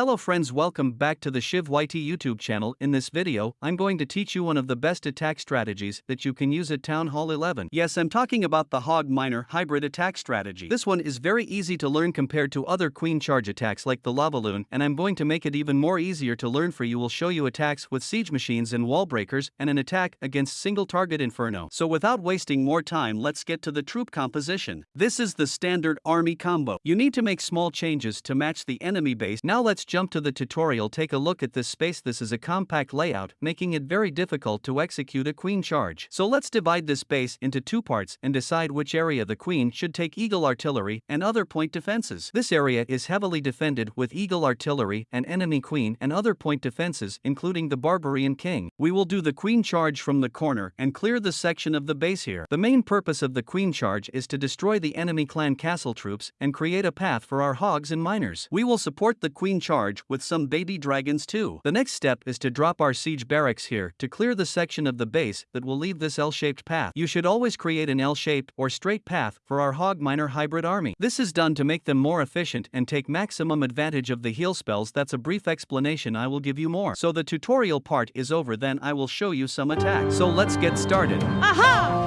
Hello friends welcome back to the Shiv YT YouTube channel. In this video, I'm going to teach you one of the best attack strategies that you can use at Town Hall 11. Yes, I'm talking about the Hog Miner hybrid attack strategy. This one is very easy to learn compared to other queen charge attacks like the Lava Loon, and I'm going to make it even more easier to learn for you. Will show you attacks with siege machines and wall breakers and an attack against single target inferno. So without wasting more time, let's get to the troop composition. This is the standard army combo. You need to make small changes to match the enemy base. Now let's jump to the tutorial take a look at this space this is a compact layout making it very difficult to execute a queen charge. So let's divide this space into two parts and decide which area the queen should take eagle artillery and other point defenses. This area is heavily defended with eagle artillery and enemy queen and other point defenses including the barbarian king. We will do the queen charge from the corner and clear the section of the base here. The main purpose of the queen charge is to destroy the enemy clan castle troops and create a path for our hogs and miners. We will support the queen charge with some baby dragons too. The next step is to drop our siege barracks here to clear the section of the base that will leave this L-shaped path. You should always create an L-shaped or straight path for our hog miner hybrid army. This is done to make them more efficient and take maximum advantage of the heal spells that's a brief explanation I will give you more. So the tutorial part is over then I will show you some attacks. So let's get started. Aha!